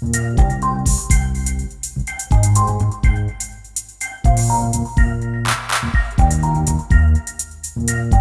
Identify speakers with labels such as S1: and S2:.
S1: Música